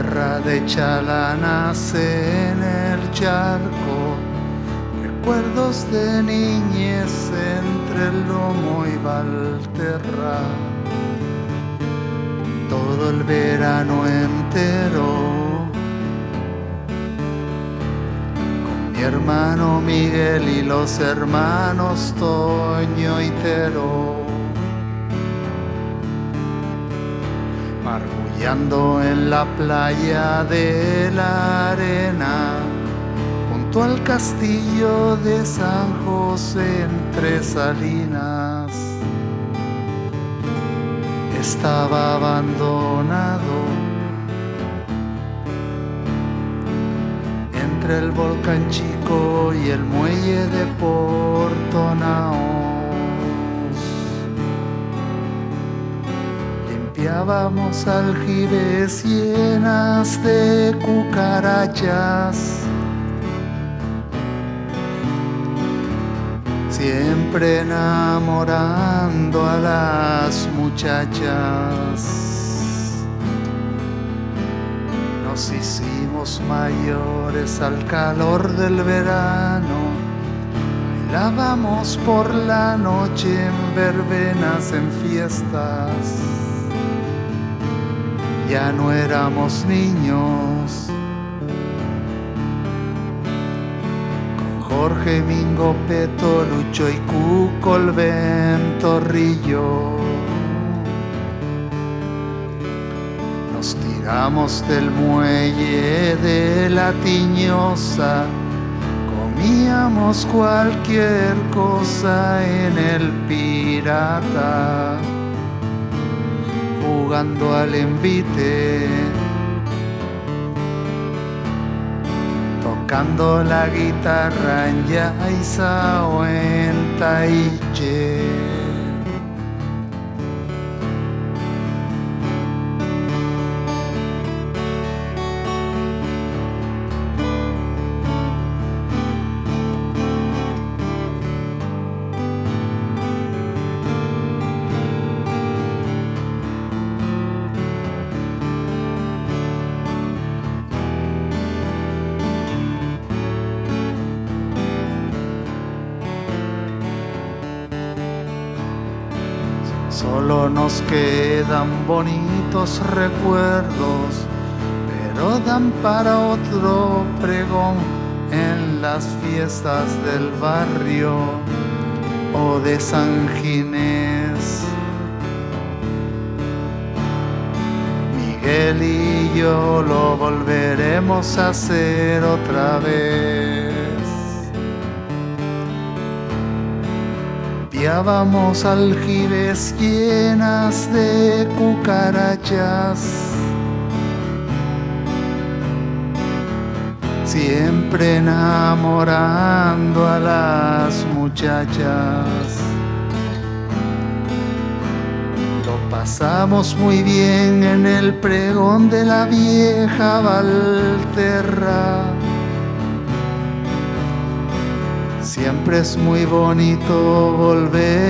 tierra de chalanas en el charco, recuerdos de niñez entre el lomo y Valterra, todo el verano entero. con Mi hermano Miguel y los hermanos Toño y Tero. Margullando en la playa de la arena, junto al castillo de San José entre salinas. Estaba abandonado entre el volcán chico y el muelle de Porto Naos. Limpiábamos aljibes llenas de cucarachas. Siempre enamorando a las muchachas. Nos hicimos mayores al calor del verano. Bailábamos por la noche en verbenas, en fiestas ya no éramos niños. Con Jorge Mingo, Peto, Lucho y Cuco, el Ventorrillo. Nos tiramos del muelle de la tiñosa, comíamos cualquier cosa en el pirata jugando al envite, tocando la guitarra en Yaiza o en Taiche. Solo nos quedan bonitos recuerdos, pero dan para otro pregón en las fiestas del barrio o de San Ginés. Miguel y yo lo volveremos a hacer otra vez. Limpiábamos aljibes llenas de cucarachas. Siempre enamorando a las muchachas. Lo pasamos muy bien en el pregón de la vieja Valterra. Siempre es muy bonito volver